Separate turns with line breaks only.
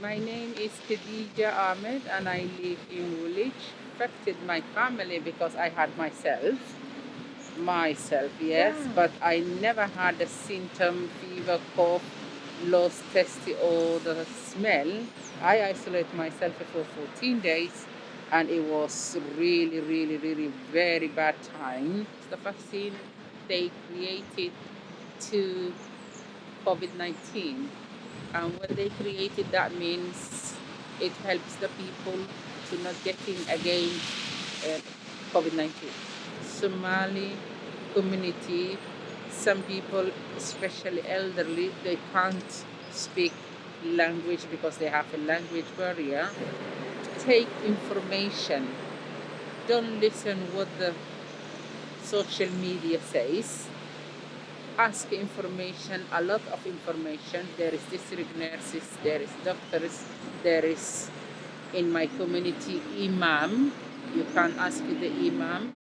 My name is Khadija Ahmed and I live in Woolwich. Affected my family because I had myself. Myself, yes,
Yeah.
but I never had a symptom, fever, cough, lost taste or the smell. I isolate myself for 14 days and it was really, really, really very bad time. The vaccine they created to COVID-19 and when they created that means it helps the people to not getting again uh, COVID-19. Somali community, some people, especially elderly, they can't speak language because they have a language barrier. Take information. Don't listen what the social media says. Ask information, a lot of information. There is district nurses, there is doctors, there is in my community imam. You can ask the imam.